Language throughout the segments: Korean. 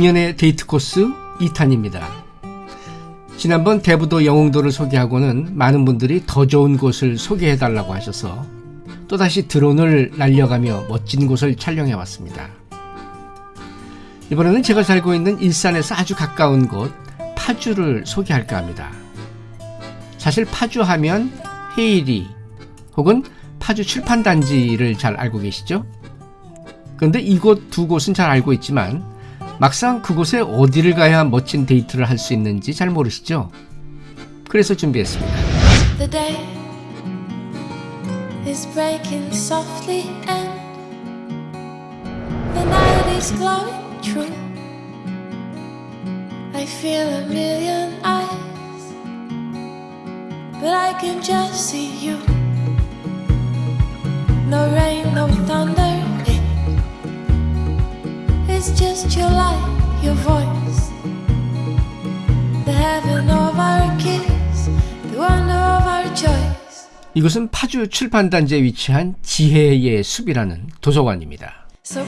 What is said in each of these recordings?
김연의 데이트 코스 2탄입니다. 지난번 대부도 영흥도를 소개하고는 많은 분들이 더 좋은 곳을 소개해달라고 하셔서 또다시 드론을 날려가며 멋진 곳을 촬영해 왔습니다. 이번에는 제가 살고 있는 일산에서 아주 가까운 곳 파주를 소개할까 합니다. 사실 파주 하면 헤이리 혹은 파주 출판단지를 잘 알고 계시죠? 그런데 이곳 두 곳은 잘 알고 있지만 막상 그곳에 어디를 가야 멋진 데이트를 할 수 있는지 잘 모르시죠? 그래서 준비했습니다. But I can just see you. No rain, no thunder, it's just your light, your voice. The heaven of our kiss, the wonder of our choice. 이곳은 파주 출판단지에 위치한 지혜의 숲이라는 도서관입니다. So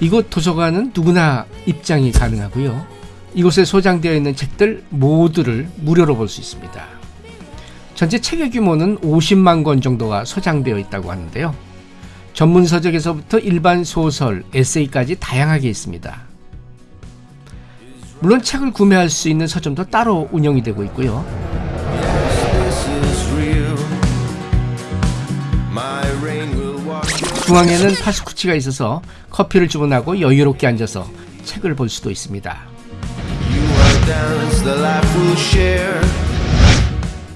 이곳 도서관은 누구나 입장이 가능하고요. 이곳에 소장되어 있는 책들 모두를 무료로 볼 수 있습니다. 전체 책의 규모는 50만 권 정도가 소장되어 있다고 하는데요. 전문 서적에서부터 일반 소설, 에세이까지 다양하게 있습니다. 물론 책을 구매할 수 있는 서점도 따로 운영이 되고 있고요. 중앙에는 파스쿠치가 있어서 커피를 주문하고 여유롭게 앉아서 책을 볼 수도 있습니다.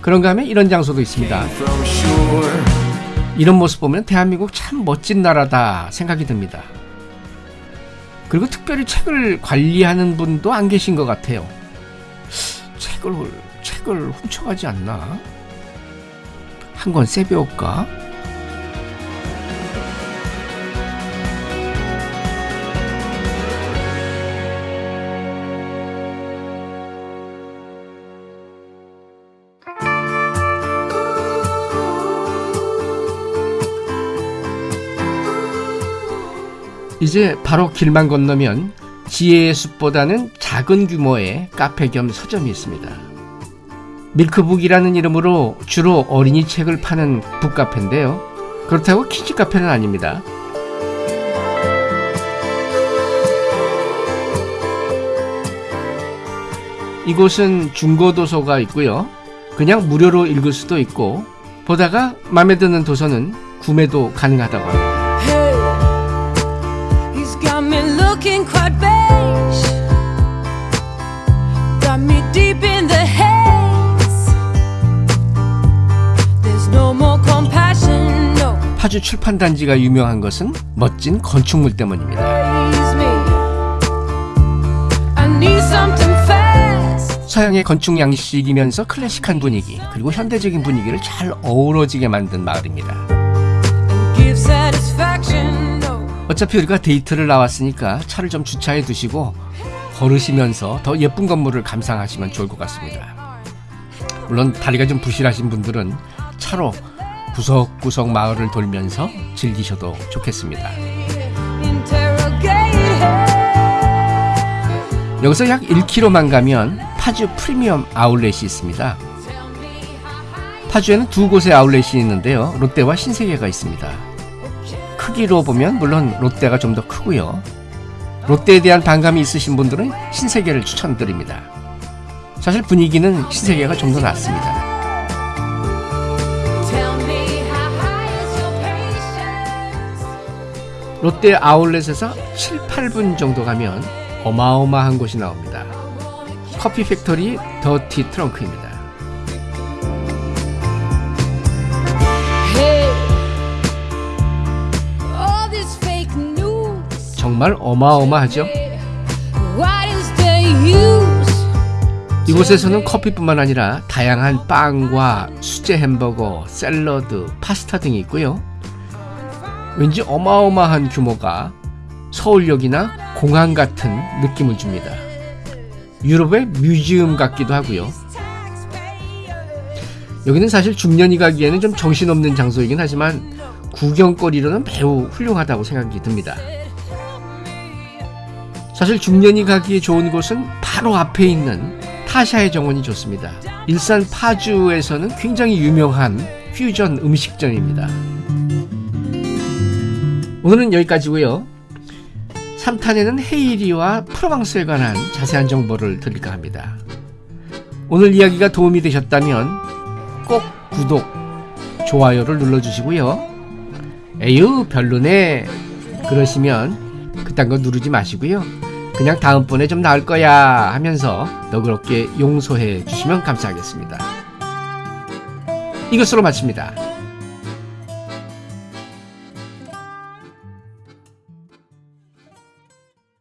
그런가 하면 이런 장소도 있습니다. 이런 모습 보면 대한민국 참 멋진 나라다 생각이 듭니다. 그리고 특별히 책을 관리하는 분도 안 계신 것 같아요. 책을 책을 훔쳐가지 않나? 한 권 세배올까? 이제 바로 길만 건너면 지혜의 숲보다는 작은 규모의 카페 겸 서점이 있습니다. 밀크북이라는 이름으로 주로 어린이 책을 파는 북카페인데요. 그렇다고 키즈 카페는 아닙니다. 이곳은 중고도서가 있고요. 그냥 무료로 읽을 수도 있고 보다가 마음에 드는 도서는 구매도 가능하다고 합니다. Looking quite beige. Got me deep in the haze. There's no more compassion, no. 파주 출판단지가 유명한 것은 멋진 건축물 때문입니다. 서양의 건축 양식이면서 클래식한 분위기 그리고 현대적인 분위기를 잘 어우러지게 만든 마을입니다. 어차피 우리가 데이트를 나왔으니까 차를 좀 주차해 두시고 걸으시면서 더 예쁜 건물을 감상하시면 좋을 것 같습니다. 물론 다리가 좀 부실하신 분들은 차로 구석구석 마을을 돌면서 즐기셔도 좋겠습니다. 여기서 약 1km만 가면 파주 프리미엄 아울렛이 있습니다. 파주에는 두 곳의 아울렛이 있는데요. 롯데와 신세계가 있습니다. 크기로 보면 물론 롯데가 좀 더 크고요. 롯데에 대한 반감이 있으신 분들은 신세계를 추천드립니다. 사실 분위기는 신세계가 좀 더 낫습니다. 롯데 아울렛에서 7, 8분 정도 가면 어마어마한 곳이 나옵니다. 커피 팩토리 더티 트렁크입니다. 정말 어마어마하죠. 이곳에서는 커피뿐만 아니라 다양한 빵과 수제 햄버거, 샐러드, 파스타 등이 있고요. 왠지 어마어마한 규모가 서울역이나 공항 같은 느낌을 줍니다. 유럽의 뮤지엄 같기도 하고요. 여기는 사실 중년이 가기에는 좀 정신없는 장소이긴 하지만 구경거리로는 매우 훌륭하다고 생각이 듭니다. 사실 중년이 가기에 좋은 곳은 바로 앞에 있는 타샤의 정원이 좋습니다. 일산 파주에서는 굉장히 유명한 퓨전 음식점입니다. 오늘은 여기까지고요. 3탄에는 헤이리와 프로방스에 관한 자세한 정보를 드릴까 합니다. 오늘 이야기가 도움이 되셨다면 꼭 구독, 좋아요를 눌러주시고요. 에휴 별로네 그러시면 그딴 거 누르지 마시고요. 그냥 다음번에 좀 나을 거야 하면서 너그럽게 용서해 주시면 감사하겠습니다. 이것으로 마칩니다.